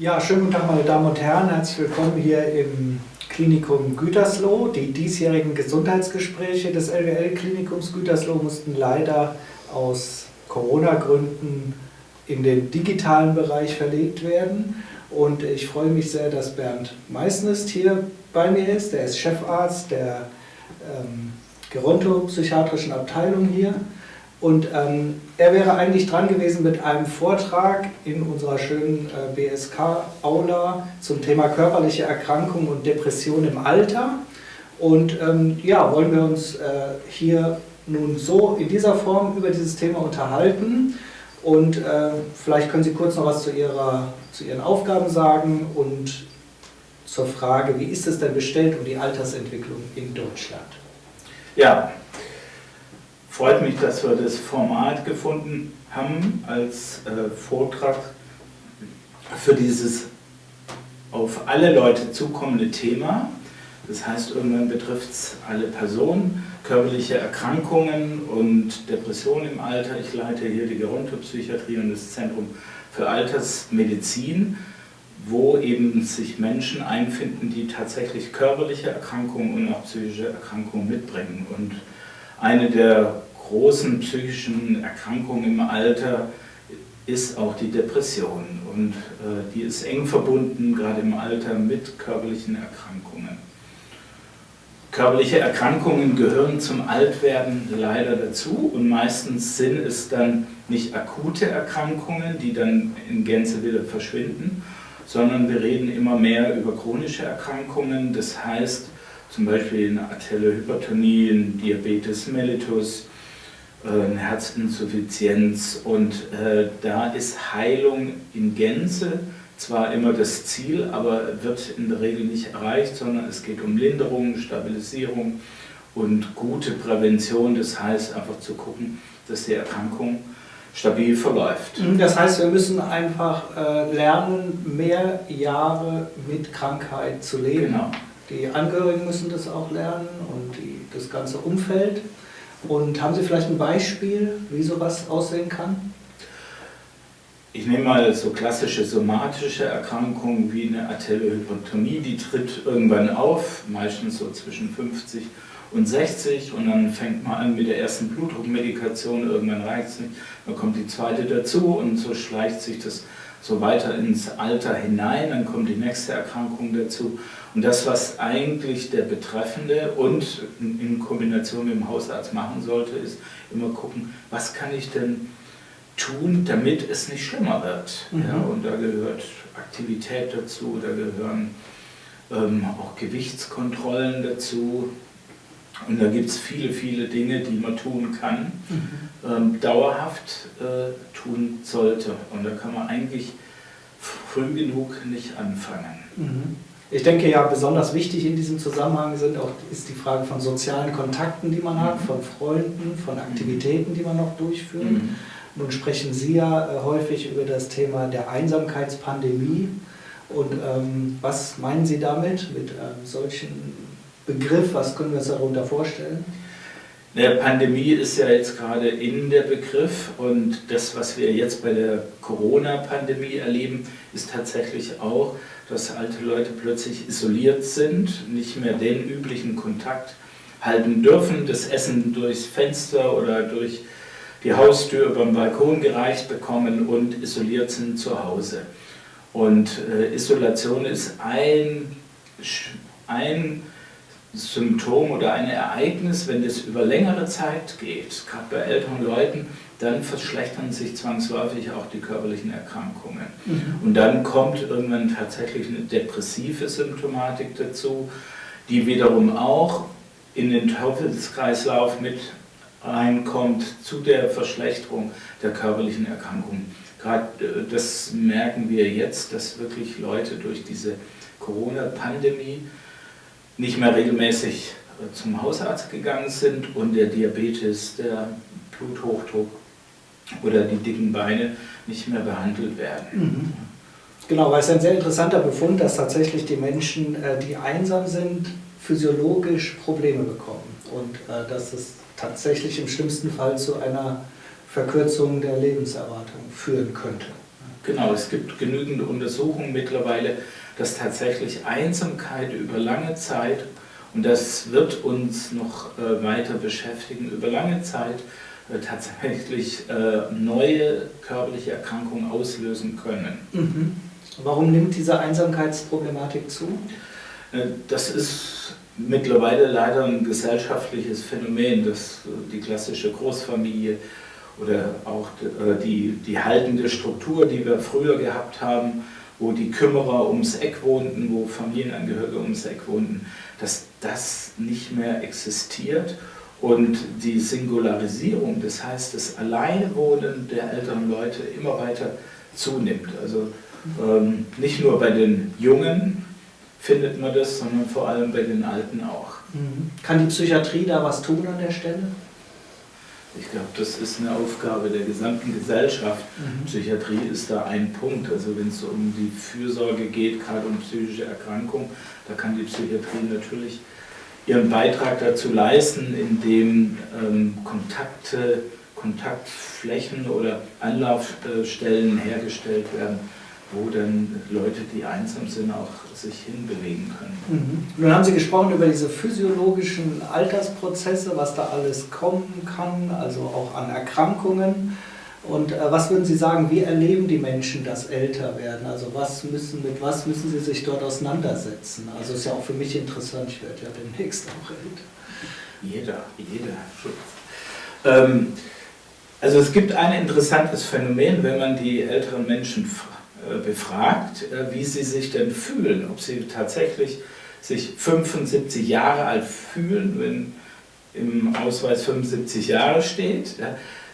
Ja, schönen guten Tag, meine Damen und Herren. Herzlich willkommen hier im Klinikum Gütersloh. Die diesjährigen Gesundheitsgespräche des LWL-Klinikums Gütersloh mussten leider aus Corona-Gründen in den digitalen Bereich verlegt werden. Und ich freue mich sehr, dass Bernd Meissnist hier bei mir ist. Er ist Chefarzt der ähm, gerontopsychiatrischen Abteilung hier. Und ähm, er wäre eigentlich dran gewesen mit einem Vortrag in unserer schönen äh, BSK-Aula zum Thema körperliche Erkrankung und Depression im Alter. Und ähm, ja, wollen wir uns äh, hier nun so in dieser Form über dieses Thema unterhalten. Und äh, vielleicht können Sie kurz noch was zu, ihrer, zu Ihren Aufgaben sagen und zur Frage, wie ist es denn bestellt um die Altersentwicklung in Deutschland? Ja, freut mich, dass wir das Format gefunden haben als äh, Vortrag für dieses auf alle Leute zukommende Thema. Das heißt, irgendwann betrifft es alle Personen, körperliche Erkrankungen und Depressionen im Alter. Ich leite hier die Gerontopsychiatrie und das Zentrum für Altersmedizin, wo eben sich Menschen einfinden, die tatsächlich körperliche Erkrankungen und auch psychische Erkrankungen mitbringen. Und eine der großen psychischen Erkrankungen im Alter ist auch die Depression. Und äh, die ist eng verbunden, gerade im Alter, mit körperlichen Erkrankungen. Körperliche Erkrankungen gehören zum Altwerden leider dazu und meistens sind es dann nicht akute Erkrankungen, die dann in Gänze wieder verschwinden, sondern wir reden immer mehr über chronische Erkrankungen, das heißt zum Beispiel eine arterielle Hypertonie, ein Diabetes mellitus, äh, eine Herzinsuffizienz und äh, da ist Heilung in Gänze zwar immer das Ziel, aber wird in der Regel nicht erreicht, sondern es geht um Linderung, Stabilisierung und gute Prävention. Das heißt einfach zu gucken, dass die Erkrankung stabil verläuft. Mhm, das heißt, wir müssen einfach äh, lernen, mehr Jahre mit Krankheit zu leben. Genau. Die Angehörigen müssen das auch lernen und die, das ganze Umfeld. Und haben Sie vielleicht ein Beispiel, wie sowas aussehen kann? Ich nehme mal so klassische somatische Erkrankungen wie eine Arteriohypertonie, die tritt irgendwann auf, meistens so zwischen 50 und 60 und dann fängt man an mit der ersten Blutdruckmedikation, irgendwann reicht es nicht, dann kommt die zweite dazu und so schleicht sich das so weiter ins Alter hinein, dann kommt die nächste Erkrankung dazu und das, was eigentlich der Betreffende und in Kombination mit dem Hausarzt machen sollte, ist immer gucken, was kann ich denn tun, damit es nicht schlimmer wird. Mhm. Ja, und da gehört Aktivität dazu, da gehören ähm, auch Gewichtskontrollen dazu. Und da gibt es viele, viele Dinge, die man tun kann, mhm. Ähm, dauerhaft äh, tun sollte. Und da kann man eigentlich früh genug nicht anfangen. Mhm. Ich denke ja, besonders wichtig in diesem Zusammenhang sind auch, ist die Frage von sozialen Kontakten, die man hat, mhm. von Freunden, von Aktivitäten, die man noch durchführt. Mhm. Nun sprechen Sie ja äh, häufig über das Thema der Einsamkeitspandemie. Und ähm, was meinen Sie damit, mit einem solchen Begriff? Was können wir uns darunter vorstellen? Der Pandemie ist ja jetzt gerade in der Begriff und das, was wir jetzt bei der Corona-Pandemie erleben, ist tatsächlich auch, dass alte Leute plötzlich isoliert sind, nicht mehr den üblichen Kontakt halten dürfen, das Essen durchs Fenster oder durch die Haustür über den Balkon gereicht bekommen und isoliert sind zu Hause. Und äh, Isolation ist ein, ein Symptom oder ein Ereignis, wenn das über längere Zeit geht, gerade bei älteren Leuten, dann verschlechtern sich zwangsläufig auch die körperlichen Erkrankungen. Mhm. Und dann kommt irgendwann tatsächlich eine depressive Symptomatik dazu, die wiederum auch in den Teufelskreislauf mit reinkommt zu der Verschlechterung der körperlichen Erkrankungen. Gerade äh, das merken wir jetzt, dass wirklich Leute durch diese Corona-Pandemie nicht mehr regelmäßig äh, zum Hausarzt gegangen sind und der Diabetes, der Bluthochdruck oder die dicken Beine nicht mehr behandelt werden. Mhm. Genau, weil es ein sehr interessanter Befund, dass tatsächlich die Menschen, äh, die einsam sind, physiologisch Probleme bekommen und dass es tatsächlich im schlimmsten Fall zu einer Verkürzung der Lebenserwartung führen könnte. Genau, es gibt genügend Untersuchungen mittlerweile, dass tatsächlich Einsamkeit über lange Zeit, und das wird uns noch äh, weiter beschäftigen, über lange Zeit äh, tatsächlich äh, neue körperliche Erkrankungen auslösen können. Mhm. Warum nimmt diese Einsamkeitsproblematik zu? Äh, das ist mittlerweile leider ein gesellschaftliches Phänomen, dass die klassische Großfamilie oder auch die, die haltende Struktur, die wir früher gehabt haben, wo die Kümmerer ums Eck wohnten, wo Familienangehörige ums Eck wohnten, dass das nicht mehr existiert und die Singularisierung, das heißt das Alleinwohnen der älteren Leute immer weiter zunimmt. Also ähm, nicht nur bei den Jungen findet man das, sondern vor allem bei den Alten auch. Mhm. Kann die Psychiatrie da was tun an der Stelle? Ich glaube, das ist eine Aufgabe der gesamten Gesellschaft. Mhm. Psychiatrie ist da ein Punkt. Also wenn es um die Fürsorge geht, gerade um psychische Erkrankungen, da kann die Psychiatrie natürlich ihren Beitrag dazu leisten, indem ähm, Kontakte, Kontaktflächen oder Anlaufstellen hergestellt werden, wo dann Leute, die einsam sind, auch sich hinbewegen können. Mhm. Nun haben Sie gesprochen über diese physiologischen Altersprozesse, was da alles kommen kann, also auch an Erkrankungen. Und äh, was würden Sie sagen, wie erleben die Menschen das Älterwerden? Also was müssen, mit was müssen sie sich dort auseinandersetzen? Also ist ja auch für mich interessant, ich werde ja demnächst auch älter. Jeder, jeder. Ähm, also es gibt ein interessantes Phänomen, wenn man die älteren Menschen äh, befragt, äh, wie sie sich denn fühlen, ob sie tatsächlich sich 75 Jahre alt fühlen, wenn im Ausweis 75 Jahre steht,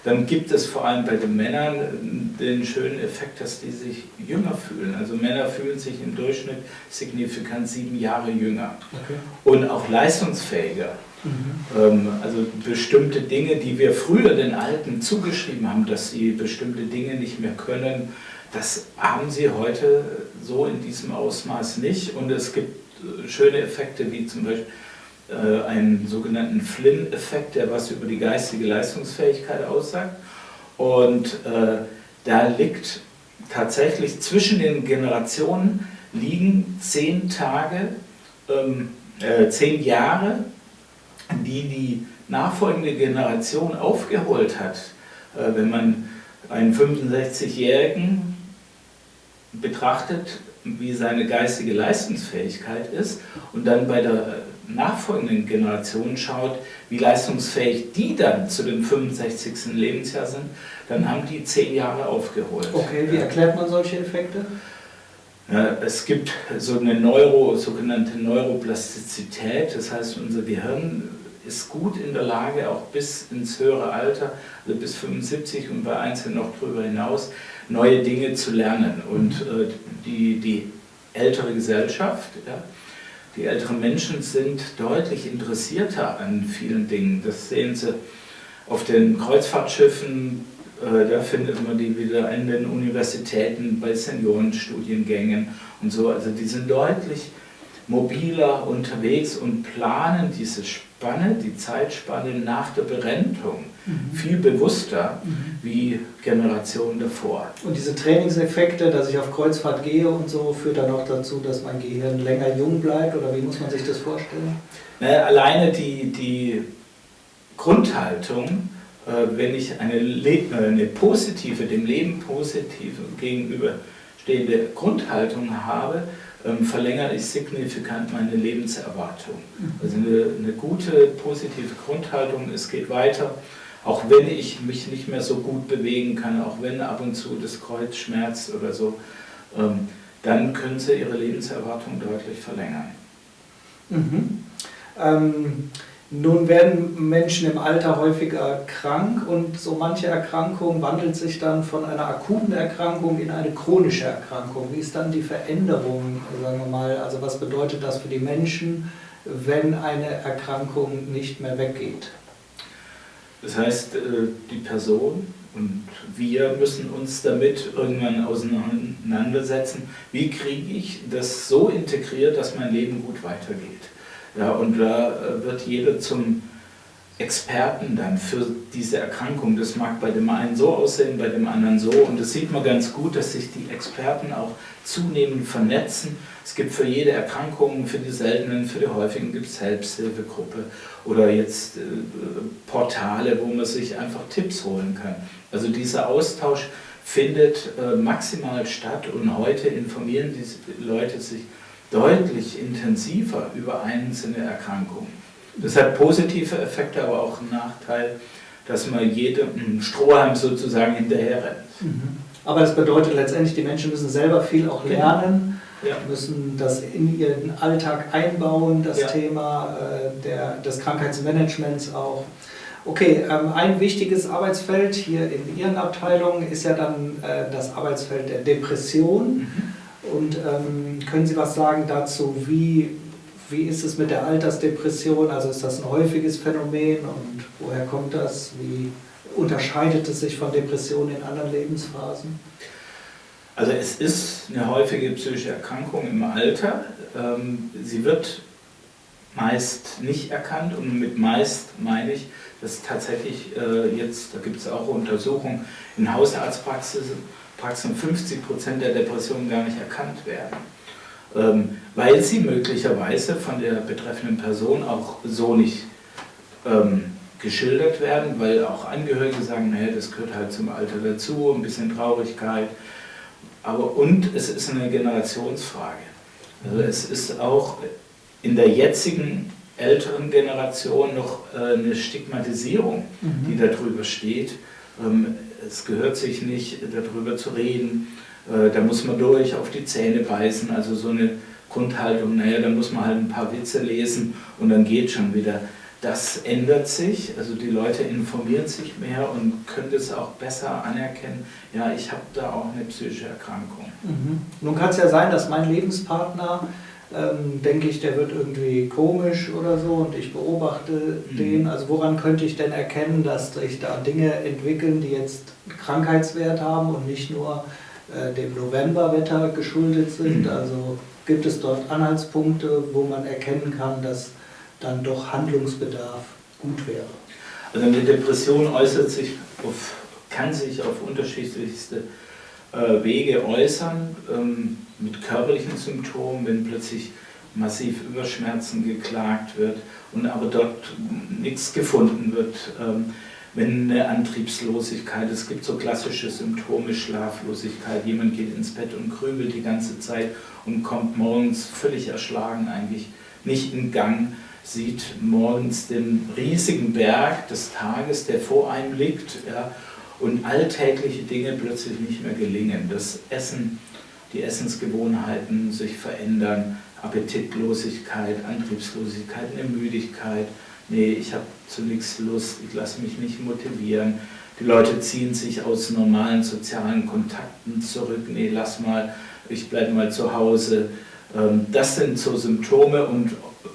dann gibt es vor allem bei den Männern den schönen Effekt, dass die sich jünger fühlen. Also Männer fühlen sich im Durchschnitt signifikant sieben Jahre jünger okay. und auch leistungsfähiger. Mhm. Ähm, also bestimmte Dinge, die wir früher den Alten zugeschrieben haben, dass sie bestimmte Dinge nicht mehr können, das haben sie heute so in diesem Ausmaß nicht und es gibt äh, schöne Effekte wie zum Beispiel äh, einen sogenannten Flynn-Effekt, der was über die geistige Leistungsfähigkeit aussagt und äh, da liegt tatsächlich zwischen den Generationen liegen zehn Tage, ähm, äh, zehn Jahre, die die nachfolgende Generation aufgeholt hat. Äh, wenn man einen 65-Jährigen betrachtet, wie seine geistige Leistungsfähigkeit ist und dann bei der nachfolgenden Generation schaut, wie leistungsfähig die dann zu dem 65. Lebensjahr sind, dann haben die zehn Jahre aufgeholt. Okay, wie erklärt man solche Effekte? Es gibt so eine Neuro, sogenannte Neuroplastizität, das heißt unser Gehirn ist gut in der Lage, auch bis ins höhere Alter, also bis 75 und bei Einzelnen noch darüber hinaus, neue Dinge zu lernen. Und äh, die, die ältere Gesellschaft, ja, die älteren Menschen sind deutlich interessierter an vielen Dingen. Das sehen Sie auf den Kreuzfahrtschiffen, äh, da findet man die wieder in den Universitäten, bei Seniorenstudiengängen und so. Also die sind deutlich mobiler unterwegs und planen diese Spanne, die Zeitspanne nach der Berentung mhm. viel bewusster mhm. wie Generationen davor. Und diese Trainingseffekte, dass ich auf Kreuzfahrt gehe und so, führt dann auch dazu, dass mein Gehirn länger jung bleibt oder wie muss man sich das vorstellen? Na, alleine die, die Grundhaltung, äh, wenn ich eine, äh, eine positive, dem Leben positive gegenüberstehende Grundhaltung habe, ähm, verlängere ich signifikant meine Lebenserwartung. Mhm. Also eine, eine, gute, positive Grundhaltung, es geht weiter, auch wenn ich mich nicht mehr so gut bewegen kann, auch wenn ab und zu das Kreuz schmerzt oder so, ähm, dann können Sie Ihre Lebenserwartung deutlich verlängern. Mhm. Ähm nun werden Menschen im Alter häufiger krank und so manche Erkrankung wandelt sich dann von einer akuten Erkrankung in eine chronische Erkrankung. Wie ist dann die Veränderung, sagen wir mal, also was bedeutet das für die Menschen, wenn eine Erkrankung nicht mehr weggeht? Das heißt, äh, die Person und wir müssen uns damit irgendwann auseinandersetzen, wie kriege ich das so integriert, dass mein Leben gut weitergeht. Ja, und da äh, wird jeder zum, Experten dann für diese Erkrankung. Das mag bei dem einen so aussehen, bei dem anderen so. Und das sieht man ganz gut, dass sich die Experten auch zunehmend vernetzen. Es gibt für jede Erkrankung, für die seltenen, für die häufigen gibt es Selbsthilfegruppe oder jetzt äh, Portale, wo man sich einfach Tipps holen kann. Also dieser Austausch findet äh, maximal statt und heute informieren die Leute sich deutlich intensiver über einzelne Erkrankungen. Das hat positive Effekte, aber auch einen Nachteil, dass man jedem Strohhalm sozusagen hinterher rennt. Mhm. Aber das bedeutet letztendlich, die Menschen müssen selber viel auch genau. lernen, ja. müssen das in ihren Alltag einbauen, das ja. Thema äh, der, des Krankheitsmanagements auch. Okay, ähm, ein wichtiges Arbeitsfeld hier in Ihren Abteilungen ist ja dann äh, das Arbeitsfeld der Depression. Mhm. Und ähm, können Sie was sagen dazu, wie, wie ist es mit der Altersdepression? Also ist das ein häufiges Phänomen und woher kommt das? Wie unterscheidet es sich von Depressionen in anderen Lebensphasen? Also es ist eine häufige psychische Erkrankung im Alter. Ähm, sie wird meist nicht erkannt und mit meist meine ich, dass tatsächlich äh, jetzt, da gibt es auch Untersuchungen in Hausarztpraxen, Praxen 50% der Depressionen gar nicht erkannt werden, ähm, weil sie möglicherweise von der betreffenden Person auch so nicht ähm, geschildert werden, weil auch Angehörige sagen, naja, das gehört halt zum Alter dazu, ein bisschen Traurigkeit, aber und es ist eine Generationsfrage. Also es ist auch in der jetzigen älteren Generation noch äh, eine Stigmatisierung, mhm. die darüber steht. Es gehört sich nicht, darüber zu reden. Äh, da muss man durch, auf die Zähne beißen. Also so eine Grundhaltung, naja, da muss man halt ein paar Witze lesen und dann geht schon wieder. Das ändert sich, also die Leute informieren sich mehr und können das auch besser anerkennen. Ja, ich habe da auch eine psychische Erkrankung. Mhm. Nun kann es ja sein, dass mein Lebenspartner ähm, denke ich, der wird irgendwie komisch oder so und ich beobachte mhm. den. Also woran könnte ich denn erkennen, dass sich da Dinge entwickeln, die jetzt Krankheitswert haben und nicht nur äh, dem Novemberwetter geschuldet sind? Mhm. Also gibt es dort Anhaltspunkte, wo man erkennen kann, dass dann doch Handlungsbedarf gut wäre? Also eine Depression äußert sich auf, kann sich auf unterschiedlichste äh, Wege äußern. Ähm, mit körperlichen Symptomen, wenn plötzlich massiv über Schmerzen geklagt wird und aber dort nichts gefunden wird. Ähm, wenn eine Antriebslosigkeit, es gibt so klassische Symptome, Schlaflosigkeit, jemand geht ins Bett und grübelt die ganze Zeit und kommt morgens völlig erschlagen eigentlich nicht in Gang, sieht morgens den riesigen Berg des Tages, der vor einem liegt ja, und alltägliche Dinge plötzlich nicht mehr gelingen. Das Essen die Essensgewohnheiten sich verändern, Appetitlosigkeit, Antriebslosigkeit, eine Müdigkeit, nee, ich habe zu nichts Lust, ich lasse mich nicht motivieren. Die Leute ziehen sich aus normalen sozialen Kontakten zurück, nee, lass mal, ich bleibe mal zu Hause. Ähm, das sind so Symptome und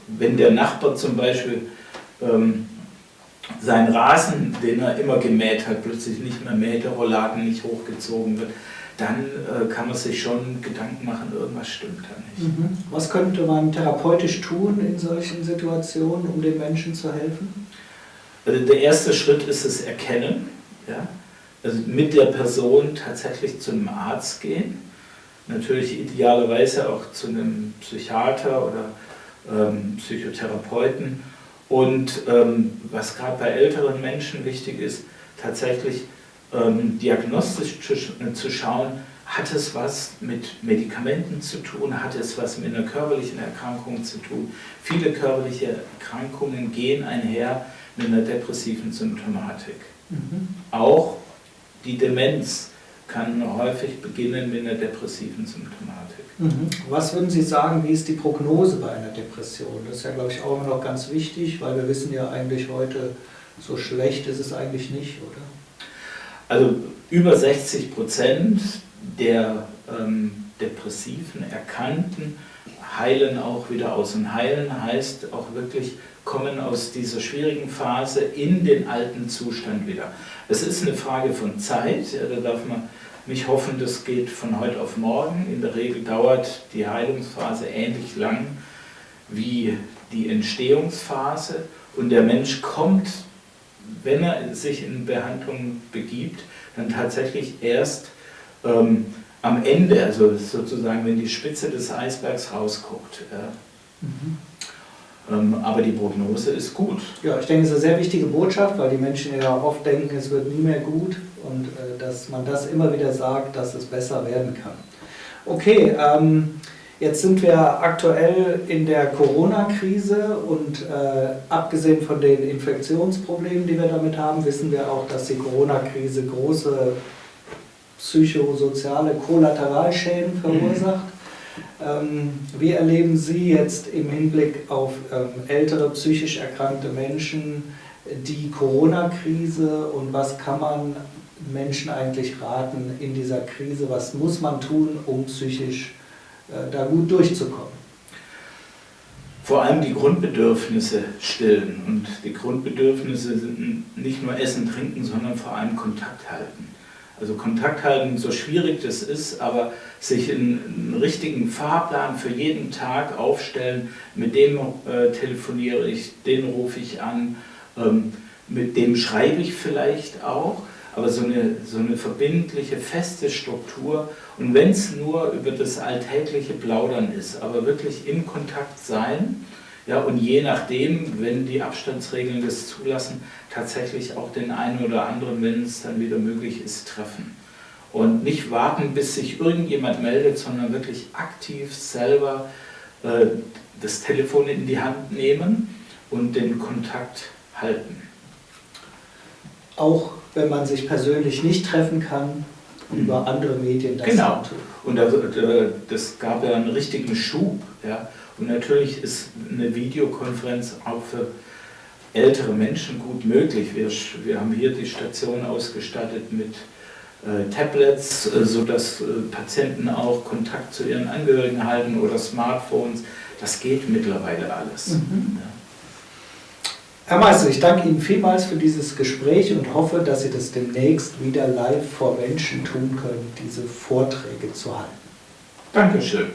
wenn der Nachbar zum Beispiel ähm, seinen Rasen, den er immer gemäht hat, plötzlich nicht mehr mäht, der Rolladen nicht hochgezogen wird, dann äh, kann man sich schon Gedanken machen, irgendwas stimmt da nicht. Mhm. Was könnte man therapeutisch tun in solchen Situationen, um den Menschen zu helfen? Also der erste Schritt ist das Erkennen. Ja? Also mit der Person tatsächlich zu einem Arzt gehen. Natürlich idealerweise auch zu einem Psychiater oder ähm, Psychotherapeuten. Und ähm, was gerade bei älteren Menschen wichtig ist, tatsächlich ähm, diagnostisch zu, äh, zu schauen, hat es was mit Medikamenten zu tun, hat es was mit einer körperlichen Erkrankung zu tun. Viele körperliche Erkrankungen gehen einher mit einer depressiven Symptomatik. Mhm. Auch die Demenz kann häufig beginnen mit einer depressiven Symptomatik. Mhm. Was würden Sie sagen, wie ist die Prognose bei einer Depression? Das ist ja, glaube ich, auch immer noch ganz wichtig, weil wir wissen ja eigentlich heute, so schlecht ist es eigentlich nicht, oder? Also über 60 Prozent der ähm, depressiven Erkannten heilen auch wieder aus. Und heilen heißt auch wirklich kommen aus dieser schwierigen Phase in den alten Zustand wieder. Es ist eine Frage von Zeit, ja, da darf man nicht hoffen, das geht von heute auf morgen. In der Regel dauert die Heilungsphase ähnlich lang wie die Entstehungsphase und der Mensch kommt wenn er sich in Behandlung begibt, dann tatsächlich erst ähm, am Ende, also sozusagen, wenn die Spitze des Eisbergs rausguckt. Ja. Mhm. Ähm, aber die Prognose ist gut. Ja, ich denke, es ist eine sehr wichtige Botschaft, weil die Menschen ja oft denken, es wird nie mehr gut und äh, dass man das immer wieder sagt, dass es besser werden kann. Okay, ähm, jetzt sind wir aktuell in der Corona-Krise und äh, abgesehen von den Infektionsproblemen, die wir damit haben, wissen wir auch, dass die Corona-Krise große psychosoziale Kollateralschäden verursacht. Ähm, wie erleben Sie jetzt im Hinblick auf ähm, ältere psychisch erkrankte Menschen die Corona-Krise und was kann man Menschen eigentlich raten in dieser Krise? Was muss man tun, um psychisch da gut durchzukommen? Vor allem die Grundbedürfnisse stillen. Und die Grundbedürfnisse sind nicht nur Essen, Trinken, sondern vor allem Kontakt halten. Also Kontakt halten, so schwierig das ist, aber sich einen, richtigen Fahrplan für jeden Tag aufstellen, mit dem äh, telefoniere ich, den rufe ich an, ähm, mit dem schreibe ich vielleicht auch, aber so eine, so eine verbindliche, feste Struktur und wenn es nur über das alltägliche Plaudern ist, aber wirklich im Kontakt sein, ja, und je nachdem, wenn die Abstandsregeln das zulassen, tatsächlich auch den einen oder anderen, wenn es dann wieder möglich ist, treffen. Und nicht warten, bis sich irgendjemand meldet, sondern wirklich aktiv selber äh, das Telefon in die Hand nehmen und den Kontakt halten. Auch wenn man sich persönlich nicht treffen kann, über andere Medien das Genau. Und das, äh, das gab ja einen richtigen Schub. Ja. Und natürlich ist eine Videokonferenz auch für ältere Menschen gut möglich. Wir, wir haben hier die Station ausgestattet mit äh, Tablets, äh, sodass äh, Patienten auch Kontakt zu ihren Angehörigen halten oder Smartphones. Das geht mittlerweile alles. Mhm. Ja. Herr Meister, ich danke Ihnen vielmals für dieses Gespräch und hoffe, dass Sie das demnächst wieder live vor Menschen tun können, diese Vorträge zu halten. Dankeschön.